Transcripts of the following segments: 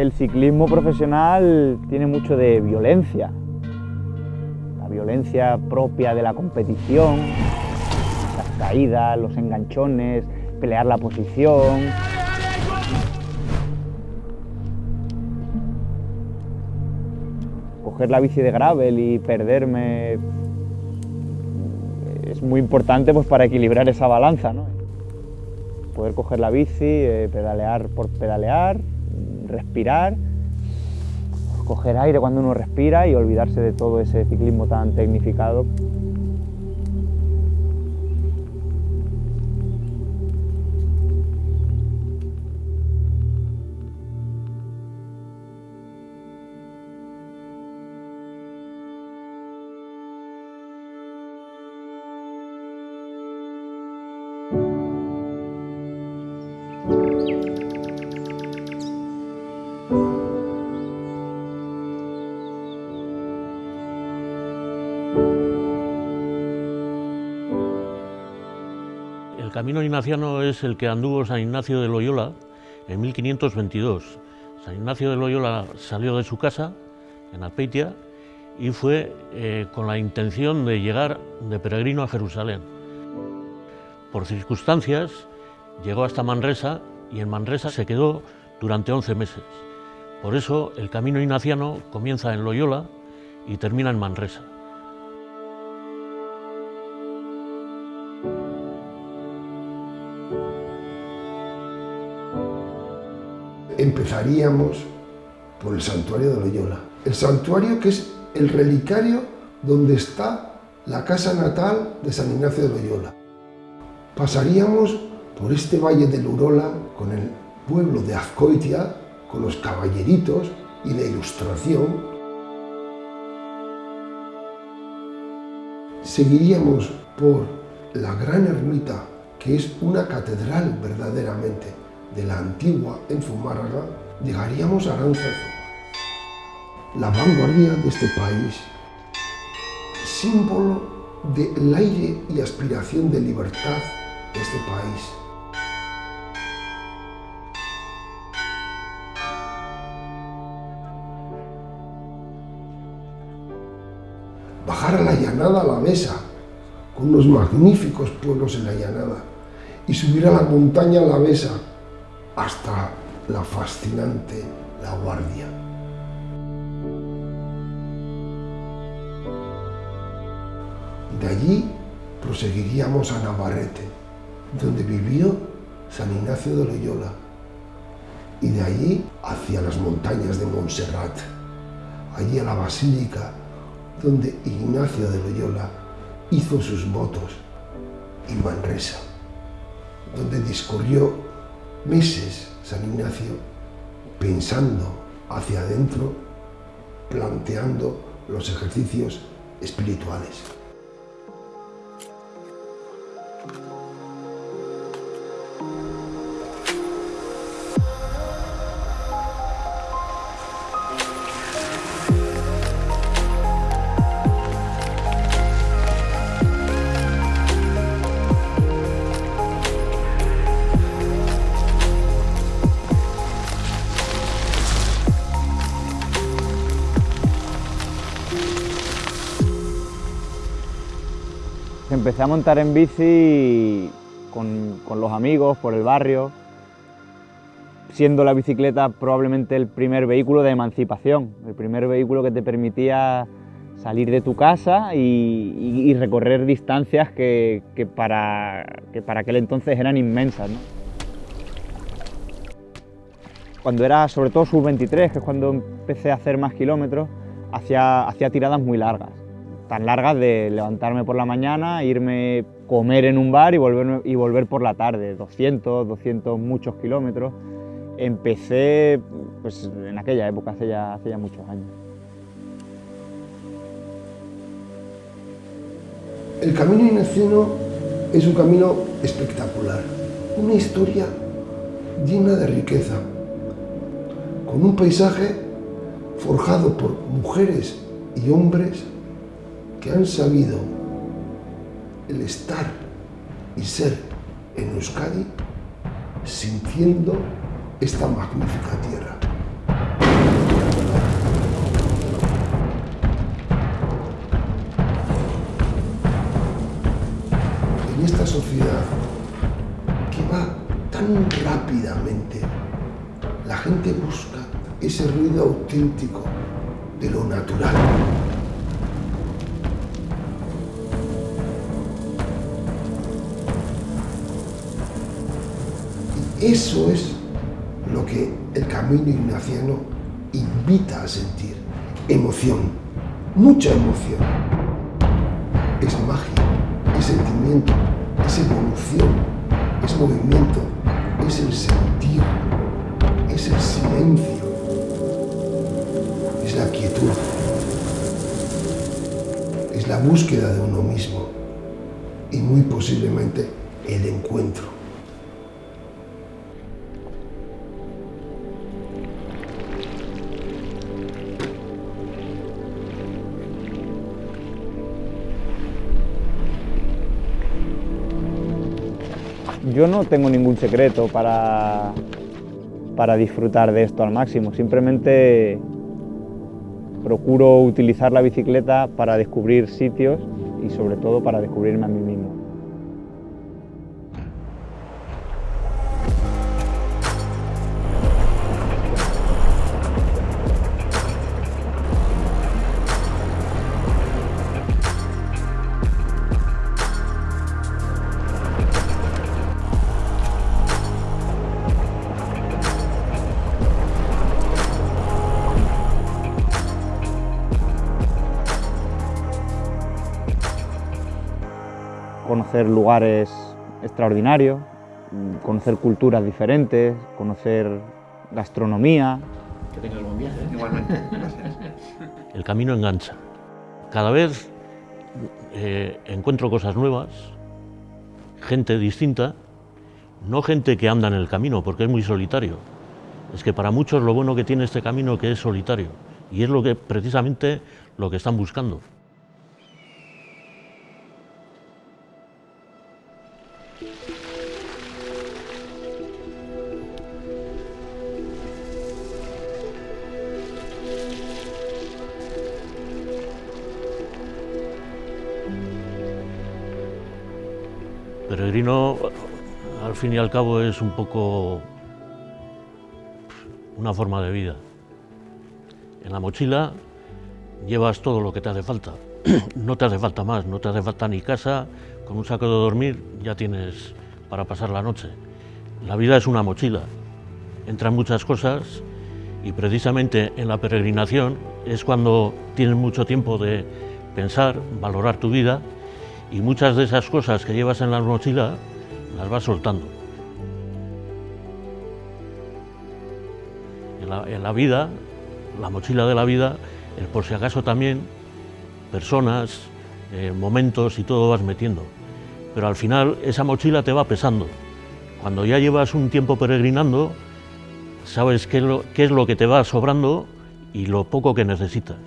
El ciclismo profesional tiene mucho de violencia, la violencia propia de la competición, las caídas, los enganchones, pelear la posición. Coger la bici de gravel y perderme es muy importante pues, para equilibrar esa balanza. ¿no? Poder coger la bici, eh, pedalear por pedalear, respirar, coger aire cuando uno respira y olvidarse de todo ese ciclismo tan tecnificado camino ignaciano es el que anduvo San Ignacio de Loyola en 1522. San Ignacio de Loyola salió de su casa en Alpeitia y fue eh, con la intención de llegar de peregrino a Jerusalén. Por circunstancias llegó hasta Manresa y en Manresa se quedó durante 11 meses. Por eso el camino ignaciano comienza en Loyola y termina en Manresa. Empezaríamos por el santuario de Loyola. El santuario que es el relicario donde está la casa natal de San Ignacio de Loyola. Pasaríamos por este valle del Urola con el pueblo de Azcoitia, con los caballeritos y la ilustración. Seguiríamos por la gran ermita, que es una catedral verdaderamente, de la antigua en Zumárraga, llegaríamos a Aránzazu, la vanguardia de este país, símbolo del aire y aspiración de libertad de este país. Bajar a la llanada a la mesa, con unos magníficos pueblos en la llanada, y subir a la montaña a la mesa, hasta la fascinante La Guardia. De allí proseguiríamos a Navarrete, donde vivió San Ignacio de Loyola, y de allí hacia las montañas de Montserrat, allí a la Basílica, donde Ignacio de Loyola hizo sus votos, y Manresa, donde discurrió meses San Ignacio pensando hacia adentro, planteando los ejercicios espirituales. Empecé a montar en bici con, los amigos, por el barrio, siendo la bicicleta probablemente el primer vehículo de emancipación, el primer vehículo que te permitía salir de tu casa y, recorrer distancias que, para, para, aquel entonces eran inmensas. Cuando era sobre todo sub-23, que es cuando empecé a hacer más kilómetros, hacía, hacía tiradas muy largas tan largas de levantarme por la mañana, irme comer en un bar y volver, y volver por la tarde, 200, 200 muchos kilómetros. Empecé pues, en aquella época, hace ya, hace ya muchos años. El camino ignaciano es un camino espectacular, una historia llena de riqueza, con un paisaje forjado por mujeres y hombres que han sabido el estar y ser en Euskadi sintiendo esta magnífica tierra. En esta sociedad que va tan rápidamente, la gente busca ese ruido auténtico de lo natural. Y eso es lo que el camino ignaciano invita a sentir. Emoción, mucha emoción. Es magia, es sentimiento, es evolución, es movimiento, es el sentir, es el silencio, búsqueda de uno mismo y muy posiblemente el encuentro. Yo no tengo ningún secreto para, para disfrutar de esto al máximo, simplemente procuro utilizar la bicicleta para descubrir sitios y sobre todo para descubrirme a mí mismo. Conocer lugares extraordinarios, conocer culturas diferentes, conocer gastronomía. Que tengas buen viaje. Igualmente, gracias. El camino engancha. Cada vez eh, encuentro cosas nuevas, gente distinta, no gente que anda en el camino, porque es muy solitario. Es que para muchos lo bueno que tiene este camino que es solitario, y es lo que precisamente lo que están buscando. Peregrino, al fin y al cabo, es un poco una forma de vida. En la mochila llevas todo lo que te hace falta. No te hace falta más, no te hace falta ni casa, con un saco de dormir ya tienes para pasar la noche. La vida es una mochila, entran muchas cosas y precisamente en la peregrinación es cuando tienes mucho tiempo de pensar, valorar tu vida y muchas de esas cosas que llevas en la mochila las vas soltando. En la, vida, la mochila de la vida, es por si acaso también personas, eh, momentos y todo vas metiendo. Pero al final esa mochila te va pesando. Cuando ya llevas un tiempo peregrinando, sabes qué es lo que te va sobrando y lo poco que necesitas.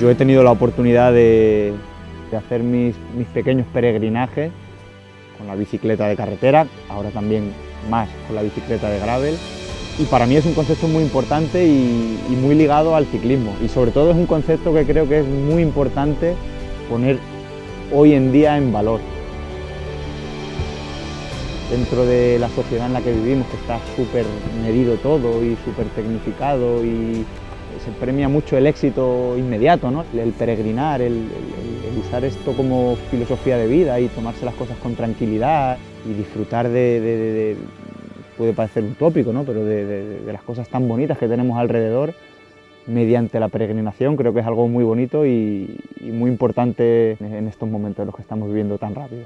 Yo he tenido la oportunidad de, hacer mis, pequeños peregrinajes con la bicicleta de carretera, ahora también más con la bicicleta de gravel. Y para mí es un concepto muy importante y, y muy ligado al ciclismo. Y sobre todo es un concepto que creo que es muy importante poner hoy en día en valor. Dentro de la sociedad en la que vivimos, que está súper medido todo y súper tecnificado y se premia mucho el éxito inmediato, ¿no? el peregrinar, el, usar esto como filosofía de vida y tomarse las cosas con tranquilidad y disfrutar de, puede parecer utópico, ¿no? pero de, las cosas tan bonitas que tenemos alrededor mediante la peregrinación creo que es algo muy bonito y, y muy importante en estos momentos en los que estamos viviendo tan rápido.